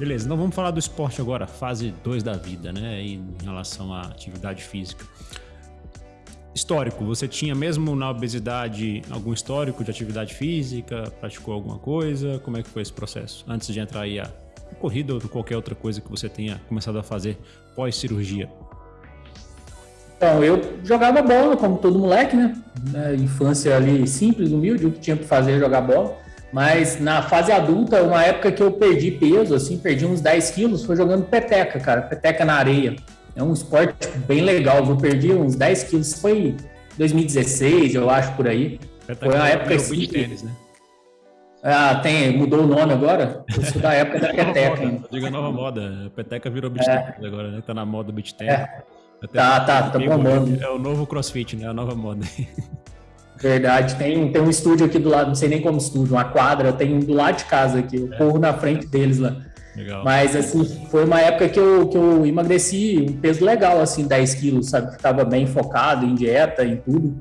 Beleza, então vamos falar do esporte agora, fase 2 da vida, né? Em relação à atividade física. Histórico, você tinha mesmo na obesidade algum histórico de atividade física? Praticou alguma coisa? Como é que foi esse processo? Antes de entrar aí a corrida ou qualquer outra coisa que você tenha começado a fazer pós-cirurgia? Então, eu jogava bola, como todo moleque, né? Na infância ali simples, humilde, o que tinha que fazer é jogar bola. Mas na fase adulta, uma época que eu perdi peso, assim, perdi uns 10 quilos, foi jogando peteca, cara, peteca na areia. É um esporte bem legal, eu perdi uns 10 quilos, foi 2016, eu acho, por aí. Peteca foi uma época assim. Tênis, né? Ah, tem, mudou o nome agora? Isso da época da peteca. Moda, diga nova moda. A peteca virou beat é. agora, né? Tá na moda beat tennis. É. Tá, tá, tá bombando. É o novo crossfit, né? A nova moda. Verdade, tem, tem um estúdio aqui do lado, não sei nem como estúdio, uma quadra, tem um do lado de casa aqui, eu é. corro na frente deles lá. Legal. Mas, assim, foi uma época que eu, que eu emagreci um peso legal, assim, 10 quilos, sabe? Ficava bem focado em dieta, em tudo.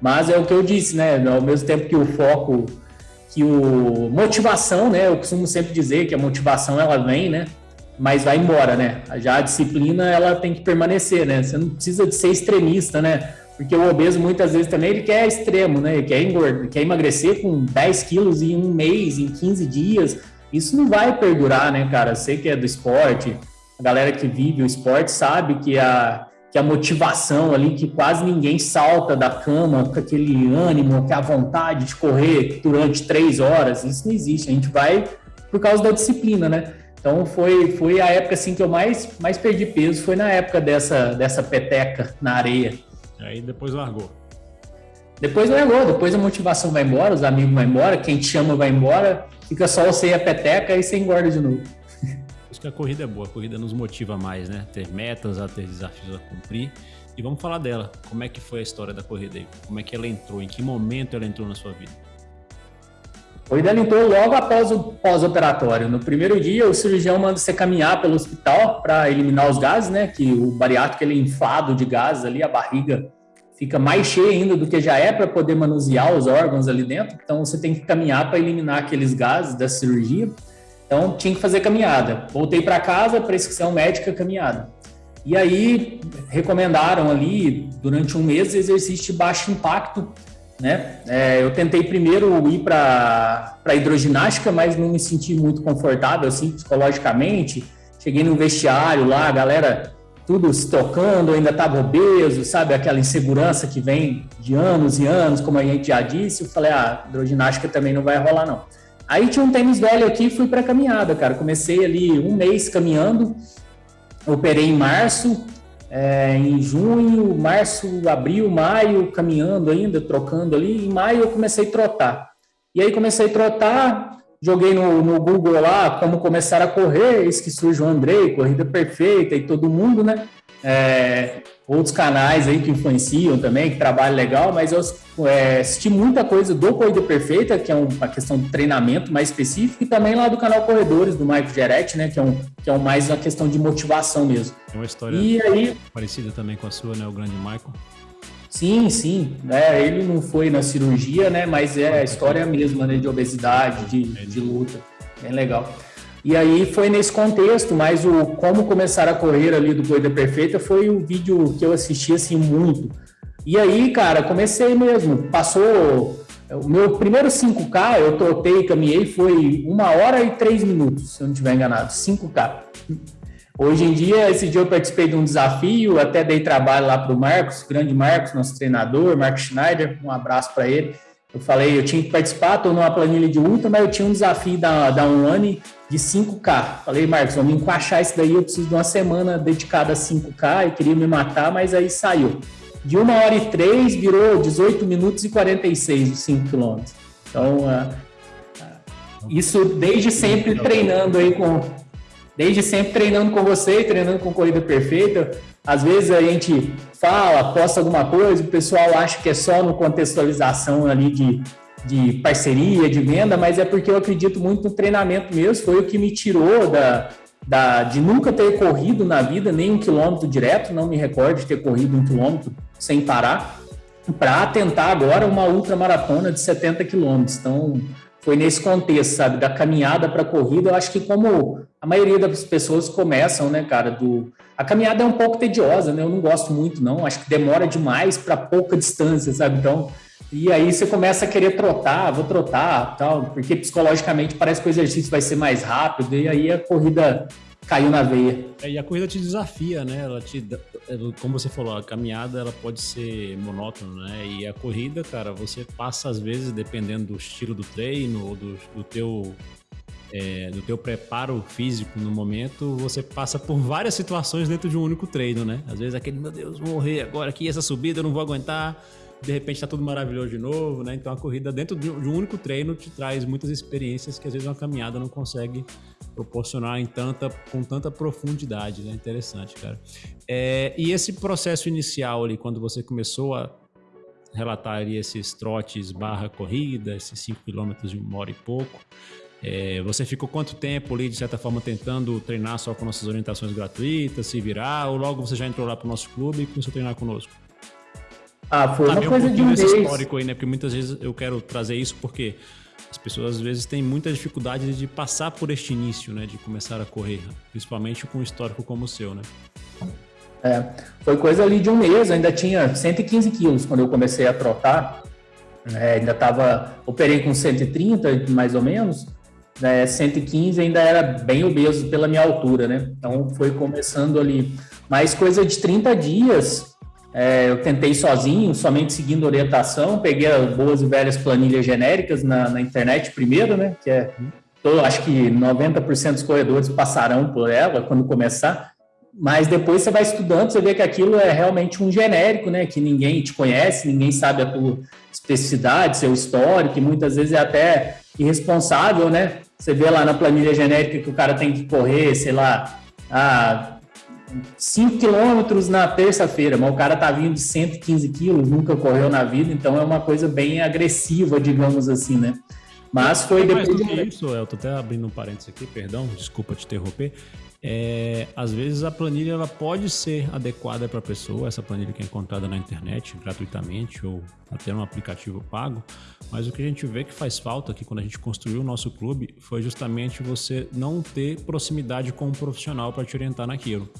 Mas é o que eu disse, né? Ao mesmo tempo que o foco, que o motivação, né? Eu costumo sempre dizer que a motivação, ela vem, né? mas vai embora, né? Já a disciplina ela tem que permanecer, né? Você não precisa de ser extremista, né? Porque o obeso muitas vezes também ele quer extremo, né? Ele quer engordar, quer emagrecer com 10 quilos em um mês, em 15 dias. Isso não vai perdurar, né, cara? Sei que é do esporte, a galera que vive o esporte sabe que a, que a motivação ali, que quase ninguém salta da cama com aquele ânimo, com a vontade de correr durante três horas, isso não existe. A gente vai por causa da disciplina, né? Então foi, foi a época assim que eu mais, mais perdi peso, foi na época dessa, dessa peteca na areia. Aí depois largou. Depois largou, depois a motivação vai embora, os amigos vão embora, quem te chama vai embora, fica só você e a peteca e você engorda de novo. Acho que a corrida é boa, a corrida nos motiva mais, né? Ter metas, a ter desafios a cumprir. E vamos falar dela. Como é que foi a história da corrida aí? Como é que ela entrou? Em que momento ela entrou na sua vida? O Idel entrou logo após o pós-operatório. No primeiro dia, o cirurgião manda você caminhar pelo hospital para eliminar os gases, né? Que o bariátrico ele é inflado de gases ali, a barriga fica mais cheia ainda do que já é para poder manusear os órgãos ali dentro. Então você tem que caminhar para eliminar aqueles gases da cirurgia. Então tinha que fazer caminhada. Voltei para casa, prescrição médica, caminhada. E aí recomendaram ali durante um mês exercício de baixo impacto né? É, eu tentei primeiro ir para hidroginástica, mas não me senti muito confortável assim psicologicamente. Cheguei no vestiário lá, a galera tudo se tocando, ainda estava obeso, sabe? Aquela insegurança que vem de anos e anos, como a gente já disse. Eu falei, ah, hidroginástica também não vai rolar, não. Aí tinha um tênis velho aqui e fui para caminhada, cara. Comecei ali um mês caminhando, operei em março, é, em junho, março, abril, maio, caminhando ainda, trocando ali. Em maio eu comecei a trotar. E aí comecei a trotar, joguei no, no Google lá como começar a correr, eis que surge o Andrei, Corrida Perfeita e todo mundo, né? É, outros canais aí que influenciam também, que trabalham legal, mas eu é, assisti muita coisa do Corrida Perfeita, que é uma questão de treinamento mais específico, e também lá do canal Corredores, do Michael Geretti, né, que é, um, que é um mais uma questão de motivação mesmo. É uma história e aí, parecida também com a sua, né, o grande Michael. Sim, sim. É, ele não foi na cirurgia, né? Mas é a história mesma, né? De obesidade, de, de luta. Bem legal. E aí foi nesse contexto, mas o como começar a correr ali do Corrida Perfeita foi o vídeo que eu assisti assim muito. E aí, cara, comecei mesmo. Passou o meu primeiro 5K, eu trotei, caminhei, foi uma hora e três minutos, se eu não estiver enganado, 5K. Hoje em dia, esse dia eu participei de um desafio, até dei trabalho lá para o Marcos, grande Marcos, nosso treinador, Marcos Schneider, um abraço para ele. Eu falei, eu tinha que participar, estou numa planilha de ultra, mas eu tinha um desafio da, da Unani de 5K. Falei, Marcos, vamos encaixar isso daí, eu preciso de uma semana dedicada a 5K, e queria me matar, mas aí saiu. De 1 hora e 3 virou 18 minutos e 46 de 5 quilômetros. Então, uh, isso desde sempre treinando aí com... Desde sempre treinando com você, treinando com Corrida Perfeita. Às vezes a gente fala, posta alguma coisa, o pessoal acha que é só no contextualização ali de de parceria, de venda, mas é porque eu acredito muito no treinamento mesmo. Foi o que me tirou da, da, de nunca ter corrido na vida nem um quilômetro direto, não me recordo de ter corrido um quilômetro sem parar, para tentar agora uma ultramaratona de 70 quilômetros. Então, foi nesse contexto, sabe, da caminhada para a corrida. Eu acho que como a maioria das pessoas começam, né, cara, do a caminhada é um pouco tediosa, né? Eu não gosto muito, não. Acho que demora demais para pouca distância, sabe? Então, e aí você começa a querer trotar, vou trotar, tal, porque psicologicamente parece que o exercício vai ser mais rápido e aí a corrida caiu na veia. É, e a corrida te desafia, né? Ela te, é, como você falou, a caminhada ela pode ser monótona, né? E a corrida, cara, você passa às vezes dependendo do estilo do treino ou do, do teu é, do teu preparo físico no momento, você passa por várias situações dentro de um único treino, né? Às vezes aquele, meu Deus, vou morrer agora aqui, essa subida eu não vou aguentar de repente está tudo maravilhoso de novo, né? Então a corrida dentro de um único treino te traz muitas experiências que às vezes uma caminhada não consegue proporcionar em tanta, com tanta profundidade, né? Interessante, cara. É, e esse processo inicial ali, quando você começou a relatar ali esses trotes barra corrida, esses 5 quilômetros de uma hora e pouco, é, você ficou quanto tempo ali, de certa forma, tentando treinar só com nossas orientações gratuitas, se virar, ou logo você já entrou lá para o nosso clube e começou a treinar conosco? Ah, foi uma coisa um de um mês. histórico aí, né? Porque muitas vezes eu quero trazer isso porque as pessoas às vezes têm muita dificuldade de passar por este início, né? De começar a correr, principalmente com um histórico como o seu, né? É, foi coisa ali de um mês, ainda tinha 115 quilos quando eu comecei a trotar. É, ainda estava, operei com 130 mais ou menos, né, 115 ainda era bem obeso pela minha altura, né? Então foi começando ali. Mas coisa de 30 dias, é, eu tentei sozinho, somente seguindo orientação, peguei as boas e velhas planilhas genéricas na, na internet primeiro, né? Que é, tô, acho que 90% dos corredores passarão por ela quando começar, mas depois você vai estudando, você vê que aquilo é realmente um genérico, né? Que ninguém te conhece, ninguém sabe a tua especificidade, seu histórico, que muitas vezes é até irresponsável, né? Você vê lá na planilha genérica que o cara tem que correr, sei lá, a 5 quilômetros na terça-feira, mas o cara tá vindo de 115 quilos, nunca correu na vida, então é uma coisa bem agressiva, digamos assim, né? Mas foi depois. Mais do que isso, Elton, até abrindo um parênteses aqui, perdão, desculpa te interromper. É, às vezes a planilha ela pode ser adequada para a pessoa, essa planilha que é encontrada na internet gratuitamente ou até no aplicativo pago, mas o que a gente vê que faz falta aqui quando a gente construiu o nosso clube foi justamente você não ter proximidade com um profissional para te orientar naquilo.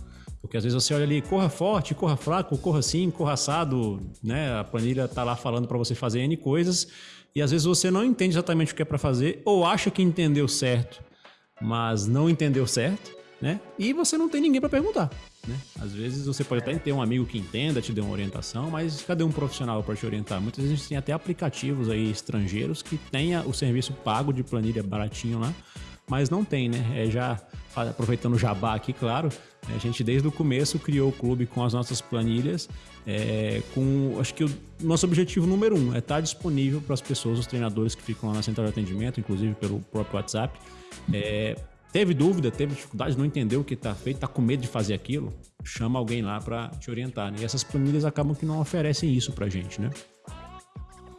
Porque às vezes você olha ali, corra forte, corra fraco, corra assim, corra assado, né? A planilha tá lá falando para você fazer N coisas e às vezes você não entende exatamente o que é para fazer ou acha que entendeu certo, mas não entendeu certo, né? E você não tem ninguém para perguntar, né? Às vezes você pode até ter um amigo que entenda, te dê uma orientação, mas cadê um profissional para te orientar? Muitas vezes a gente tem até aplicativos aí estrangeiros que tenha o serviço pago de planilha baratinho lá, mas não tem, né? É já aproveitando o jabá aqui, claro, a gente desde o começo criou o clube com as nossas planilhas, é, com acho que o nosso objetivo número um é estar disponível para as pessoas, os treinadores que ficam lá na central de atendimento, inclusive pelo próprio WhatsApp. É, teve dúvida, teve dificuldade, não entendeu o que está feito, está com medo de fazer aquilo, chama alguém lá para te orientar. Né? E essas planilhas acabam que não oferecem isso para a gente, né?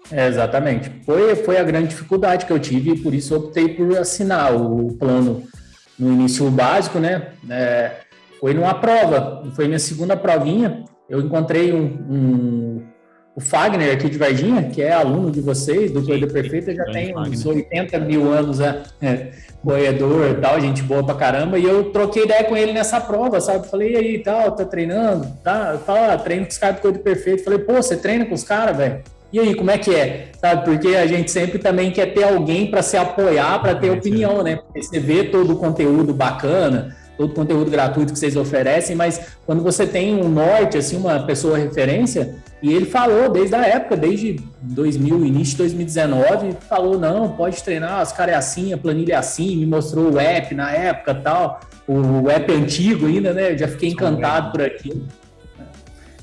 É, exatamente. Foi, foi a grande dificuldade que eu tive e por isso optei por assinar o plano no início básico, né? É, foi numa prova, foi minha segunda provinha. Eu encontrei um, um o Fagner aqui de Varginha, que é aluno de vocês, do Corrida Perfeita, já tem uns 80 mil anos, é, é, corredor e tal, gente boa pra caramba, e eu troquei ideia com ele nessa prova, sabe? Falei, e aí, tal, tá treinando? Tá, ah, treino com os caras do Corrida Perfeita. Falei, pô, você treina com os caras, velho? E aí, como é que é? Sabe? Porque a gente sempre também quer ter alguém para se apoiar, para ter opinião, né? Porque você vê todo o conteúdo bacana, todo o conteúdo gratuito que vocês oferecem, mas quando você tem um norte, assim, uma pessoa referência, e ele falou desde a época, desde 2000, início de 2019, falou, não, pode treinar, os caras é assim, a planilha é assim, me mostrou o app na época tal, o app antigo ainda, né? Eu já fiquei encantado por aquilo.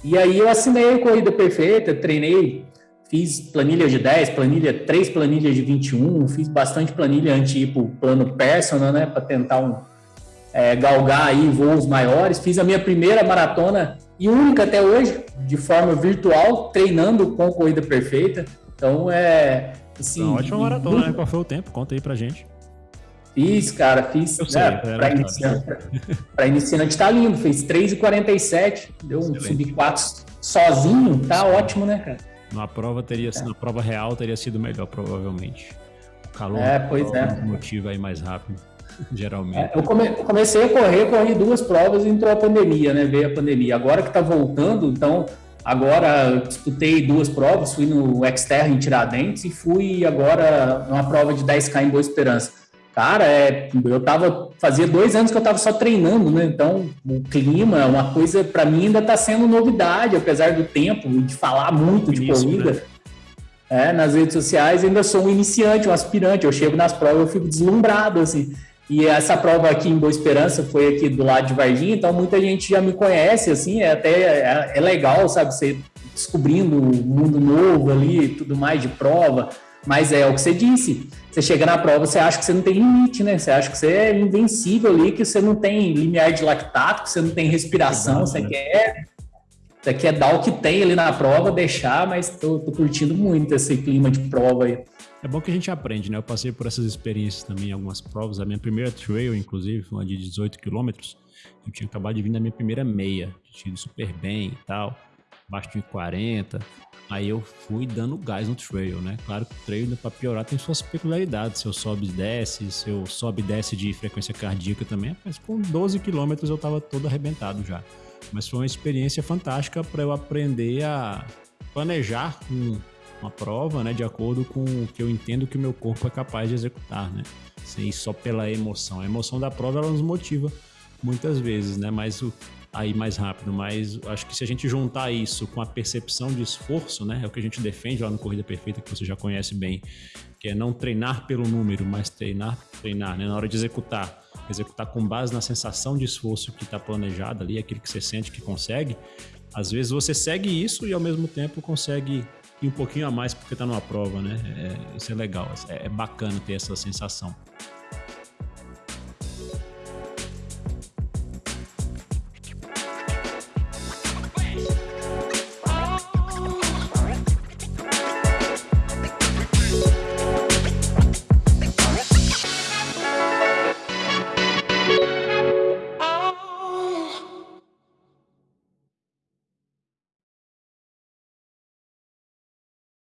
E aí eu assinei a Corrida Perfeita, treinei Fiz planilha de 10, planilha, três planilhas de 21, fiz bastante planilha tipo plano personal, né, para tentar um, é, galgar aí voos maiores. Fiz a minha primeira maratona e única até hoje, de forma virtual, treinando com corrida perfeita. Então é assim. Uma ótima maratona, muito... né? Qual foi o tempo? Conta aí pra gente. Fiz, cara, fiz. Eu sei, né, para iniciante, pra iniciante tá lindo, fez 3,47, deu um sub 4 sozinho, tá ótimo, né, cara? Na prova teria sido, na prova real teria sido melhor, provavelmente. calor é, pois é. motiva aí mais rápido, geralmente. É, eu, come, eu, comecei a correr, corri duas provas e entrou a pandemia, né? Veio a pandemia. Agora que tá voltando, então agora disputei duas provas, fui no Xterra em Tiradentes e fui agora numa prova de 10K em Boa Esperança. Cara, é, eu tava. Fazia dois anos que eu tava só treinando, né? Então, o clima é uma coisa, para mim, ainda tá sendo novidade, apesar do tempo e de falar muito de Início, corrida. Né? É, nas redes sociais, ainda sou um iniciante, um aspirante. Eu chego nas provas, eu fico deslumbrado, assim. E essa prova aqui em Boa Esperança foi aqui do lado de Varginha, então muita gente já me conhece, assim, é até é, é legal, sabe, você descobrindo um mundo novo ali, tudo mais de prova. Mas é o que você disse. Você chega na prova, você acha que você não tem limite, né? Você acha que você é invencível ali, que você não tem limiar de lactato, que você não tem respiração, você né? quer. Você quer dar o que tem ali na prova, deixar, mas tô, tô curtindo muito esse clima de prova aí. É bom que a gente aprende, né? Eu passei por essas experiências também algumas provas. A minha primeira trail, inclusive, foi uma de 18 quilômetros. Eu tinha acabado de vir da minha primeira meia, tinha ido super bem e tal, abaixo de 40. Aí eu fui dando gás no trail, né? Claro que o trail, para piorar, tem suas peculiaridades. Se eu sobe e desce, se eu sobe e desce de frequência cardíaca também. Mas com 12 quilômetros eu tava todo arrebentado já. Mas foi uma experiência fantástica para eu aprender a planejar um, uma prova, né? De acordo com o que eu entendo que o meu corpo é capaz de executar, né? Sem só pela emoção. A emoção da prova, ela nos motiva muitas vezes, né? Mas o, aí mais rápido, mas acho que se a gente juntar isso com a percepção de esforço, né, é o que a gente defende lá no Corrida Perfeita, que você já conhece bem, que é não treinar pelo número, mas treinar, treinar, né, na hora de executar, executar com base na sensação de esforço que está planejada ali, aquilo que você sente que consegue, às vezes você segue isso e ao mesmo tempo consegue ir um pouquinho a mais porque está numa prova, né, é, isso é legal, é, é bacana ter essa sensação.